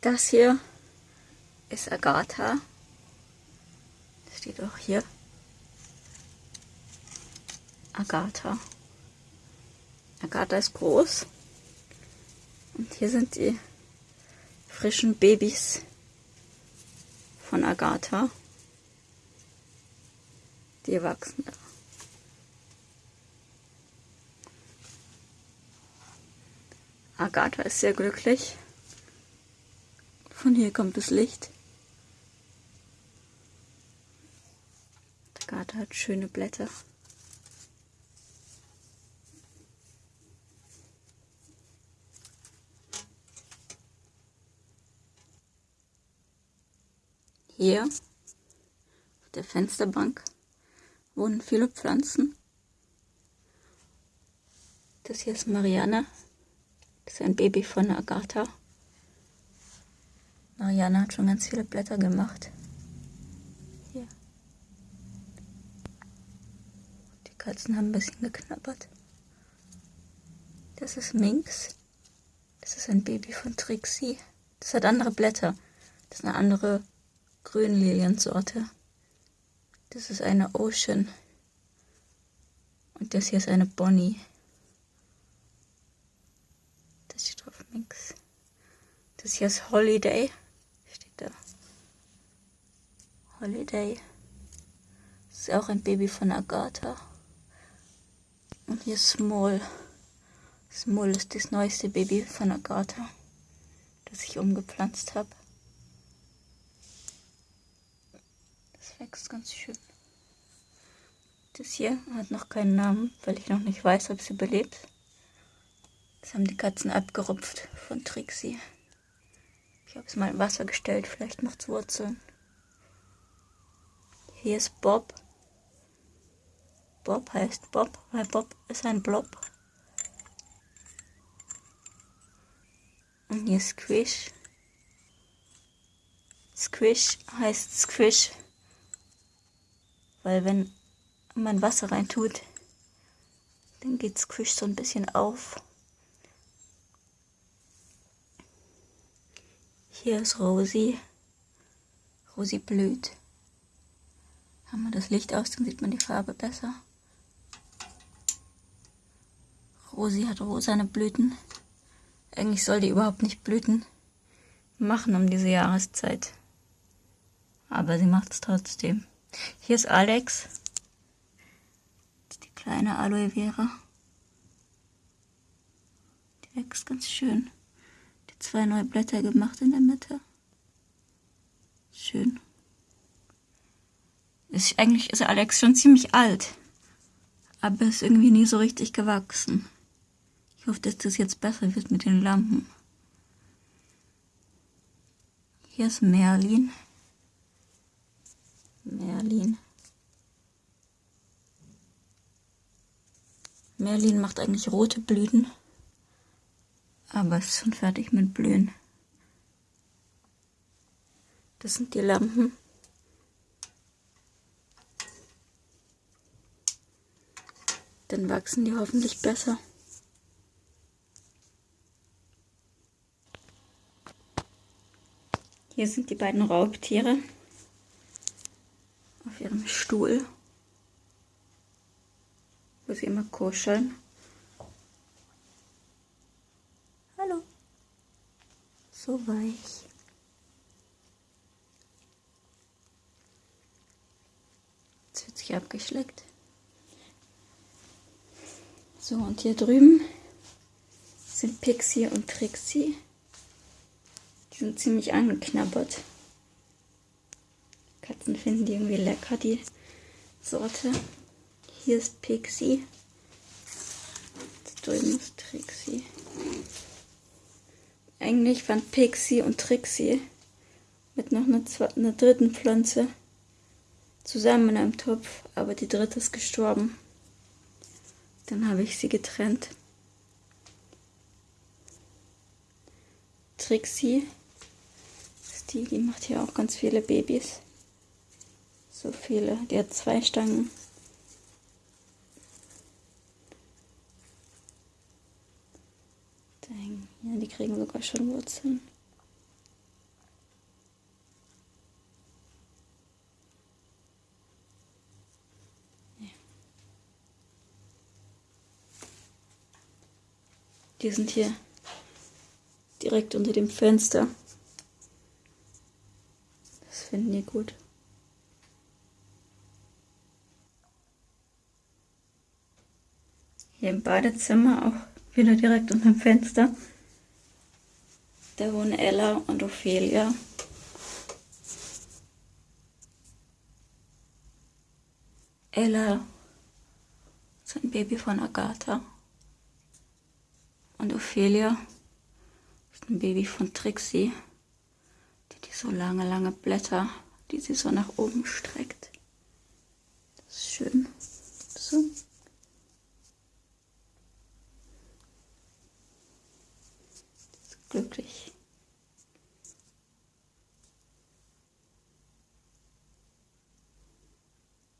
Das hier ist Agatha. Steht auch hier. Agatha. Agatha ist groß. Und hier sind die frischen Babys von Agatha. Die Erwachsene. Agatha ist sehr glücklich. Von hier kommt das Licht. Agatha hat schöne Blätter. Hier auf der Fensterbank wohnen viele Pflanzen. Das hier ist Marianne. Das ist ein Baby von Agatha. Marianne hat schon ganz viele Blätter gemacht. Hier. Die Katzen haben ein bisschen geknabbert. Das ist Minx. Das ist ein Baby von Trixie. Das hat andere Blätter. Das ist eine andere Grünliliensorte. Das ist eine Ocean. Und das hier ist eine Bonnie. Das steht drauf Mix. Das hier ist Holiday. Holiday. Das ist auch ein Baby von Agatha. Und hier Small. Small ist das neueste Baby von Agatha, das ich umgepflanzt habe. wächst ganz schön. Das hier hat noch keinen Namen, weil ich noch nicht weiß, ob sie belebt. Das haben die Katzen abgerupft von Trixie. Ich habe es mal in Wasser gestellt, vielleicht macht es Wurzeln. Hier ist Bob. Bob heißt Bob, weil Bob ist ein Blob. Und hier ist Squish. Squish heißt Squish weil wenn man Wasser rein tut, dann geht Squish so ein bisschen auf. Hier ist Rosi. Rosi blüht. Haben wir das Licht aus, dann sieht man die Farbe besser. Rosi hat rosane Blüten. Eigentlich soll die überhaupt nicht Blüten machen um diese Jahreszeit. Aber sie macht es trotzdem. Hier ist Alex. Die kleine Aloe Vera. Die wächst ganz schön. Die zwei neue Blätter gemacht in der Mitte. Schön. Ist, eigentlich ist Alex schon ziemlich alt. Aber ist irgendwie nie so richtig gewachsen. Ich hoffe, dass das jetzt besser wird mit den Lampen. Hier ist Merlin. Merlin. Merlin macht eigentlich rote Blüten, aber ist schon fertig mit Blühen. Das sind die Lampen. Dann wachsen die hoffentlich besser. Hier sind die beiden Raubtiere auf ihrem Stuhl, wo sie immer kuscheln. Hallo. So weich. Jetzt wird sich abgeschleckt. So, und hier drüben sind Pixie und Trixie. Die sind ziemlich angeknabbert. Katzen finden die irgendwie lecker, die Sorte. Hier ist Pixie. Da drüben ist Trixie. Eigentlich waren Pixie und Trixie mit noch einer, einer dritten Pflanze zusammen in einem Topf, aber die dritte ist gestorben. Dann habe ich sie getrennt. Trixie die, die macht hier auch ganz viele Babys so viele. Die hat zwei Stangen. Dang. Ja, die kriegen sogar schon Wurzeln. Die sind hier direkt unter dem Fenster. Das finden die gut. Hier im Badezimmer auch wieder direkt unter dem Fenster. Da wohnen Ella und Ophelia. Ella ist ein Baby von Agatha. Und Ophelia ist ein Baby von Trixie, die, die so lange, lange Blätter, die sie so nach oben streckt. Das ist schön. So. glücklich.